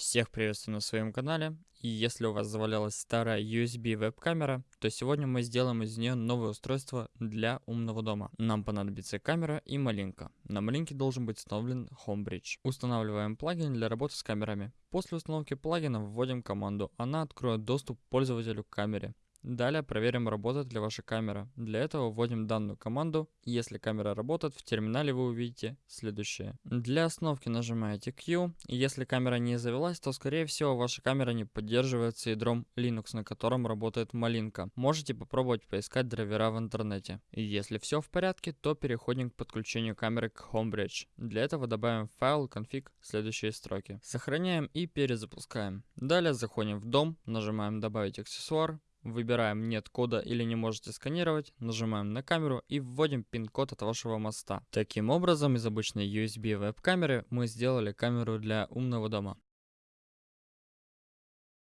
Всех приветствую на своем канале. И если у вас завалялась старая USB веб-камера, то сегодня мы сделаем из нее новое устройство для умного дома. Нам понадобится камера и малинка. На малинке должен быть установлен Homebridge. Устанавливаем плагин для работы с камерами. После установки плагина вводим команду. Она откроет доступ пользователю к камере. Далее проверим, работает ли ваша камера. Для этого вводим данную команду. Если камера работает, в терминале вы увидите следующее. Для остановки нажимаете Q. Если камера не завелась, то скорее всего ваша камера не поддерживается ядром Linux, на котором работает малинка. Можете попробовать поискать драйвера в интернете. Если все в порядке, то переходим к подключению камеры к Homebridge. Для этого добавим файл config следующие строки. Сохраняем и перезапускаем. Далее заходим в дом, нажимаем добавить аксессуар, Выбираем нет кода или не можете сканировать, нажимаем на камеру и вводим пин-код от вашего моста. Таким образом, из обычной USB веб-камеры мы сделали камеру для умного дома.